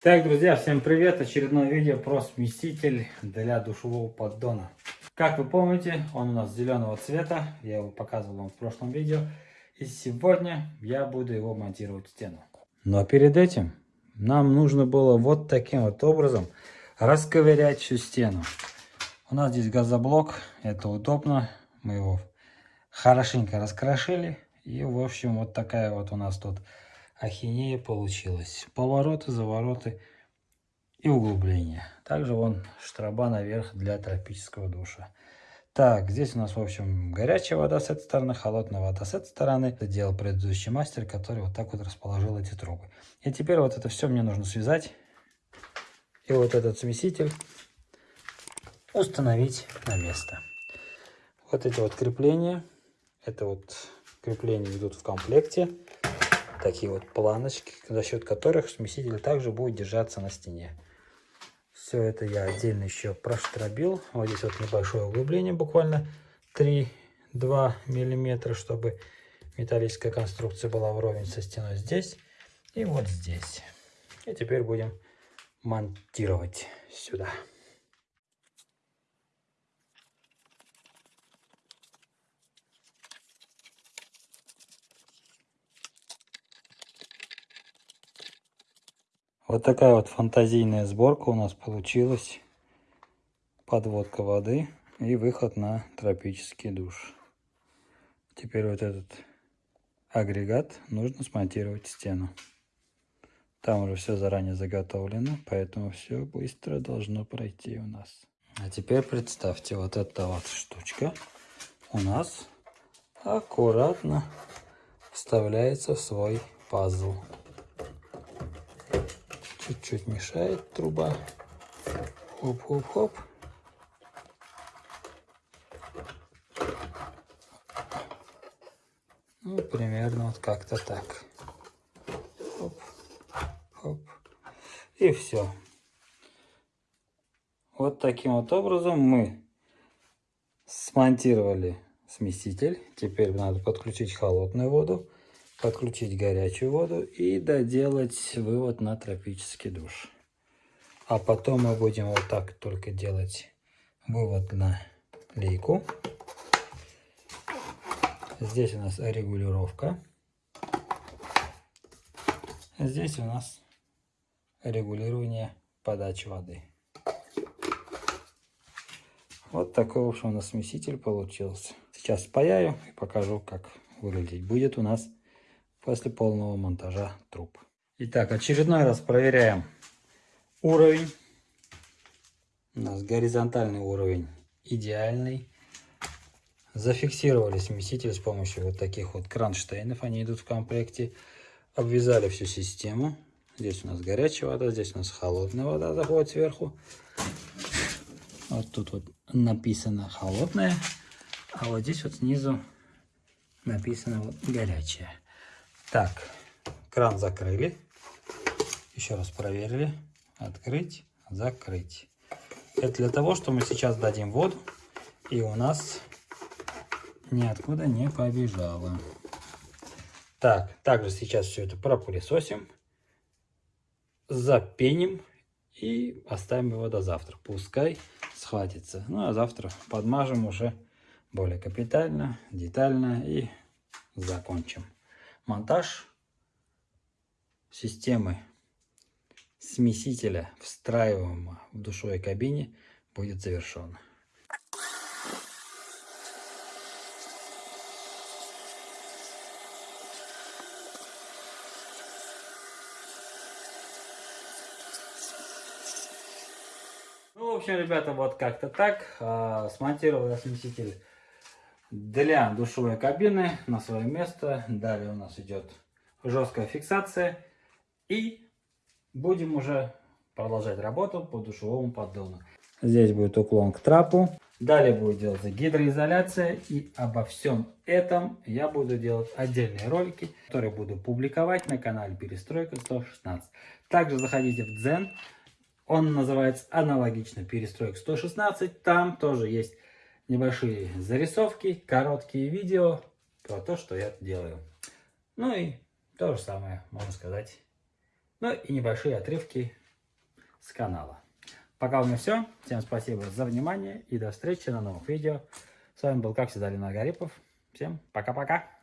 Так, друзья, всем привет! Очередное видео про смеситель для душевого поддона. Как вы помните, он у нас зеленого цвета, я его показывал вам в прошлом видео. И сегодня я буду его монтировать в стену. Но перед этим нам нужно было вот таким вот образом расковырять всю стену. У нас здесь газоблок, это удобно, мы его хорошенько раскрошили. И в общем вот такая вот у нас тут ахинея получилась. Повороты, завороты и углубления. Также вон штраба наверх для тропического душа. Так, здесь у нас, в общем, горячая вода с этой стороны, холодная вода с этой стороны. Это делал предыдущий мастер, который вот так вот расположил эти трубы. И теперь вот это все мне нужно связать. И вот этот смеситель установить на место. Вот эти вот крепления, это вот крепления идут в комплекте такие вот планочки, за счет которых смеситель также будет держаться на стене. Все это я отдельно еще проштробил. Вот здесь вот небольшое углубление, буквально 3-2 миллиметра, чтобы металлическая конструкция была вровень со стеной здесь и вот здесь. И теперь будем монтировать сюда. Вот такая вот фантазийная сборка у нас получилась. Подводка воды и выход на тропический душ. Теперь вот этот агрегат нужно смонтировать в стену. Там уже все заранее заготовлено, поэтому все быстро должно пройти у нас. А теперь представьте, вот эта вот штучка у нас аккуратно вставляется в свой пазл. Чуть-чуть мешает труба. Хоп-хоп-хоп. Ну, примерно вот как-то так. Хоп, хоп. И все. Вот таким вот образом мы смонтировали смеситель. Теперь надо подключить холодную воду подключить горячую воду и доделать вывод на тропический душ. А потом мы будем вот так только делать вывод на лейку. Здесь у нас регулировка. Здесь у нас регулирование подачи воды. Вот такой, в общем, у нас смеситель получился. Сейчас спаяю и покажу, как выглядеть будет у нас после полного монтажа труб. Итак, очередной раз проверяем уровень. У нас горизонтальный уровень идеальный. Зафиксировали смеситель с помощью вот таких вот кронштейнов. Они идут в комплекте. Обвязали всю систему. Здесь у нас горячая вода, здесь у нас холодная вода заходит сверху. Вот тут вот написано холодная, а вот здесь вот снизу написано вот горячая. Так, кран закрыли. Еще раз проверили. Открыть, закрыть. Это для того, что мы сейчас дадим воду, и у нас ниоткуда не побежало. Так, также сейчас все это пропылесосим, запеним и оставим его до завтра. Пускай схватится. Ну, а завтра подмажем уже более капитально, детально и закончим монтаж системы смесителя, встраиваемого в душевой кабине, будет завершен. Ну, в общем, ребята, вот как-то так. А, смонтировал я смеситель для душевой кабины на свое место. Далее у нас идет жесткая фиксация. И будем уже продолжать работу по душевому поддону. Здесь будет уклон к трапу. Далее будет делаться гидроизоляция. И обо всем этом я буду делать отдельные ролики, которые буду публиковать на канале Перестройка 116. Также заходите в Дзен. Он называется аналогично Перестройка 116. Там тоже есть небольшие зарисовки, короткие видео про то, что я делаю. Ну и то же самое, можно сказать. Ну и небольшие отрывки с канала. Пока у меня все. Всем спасибо за внимание и до встречи на новых видео. С вами был, как всегда, Ленар Гарипов. Всем пока-пока.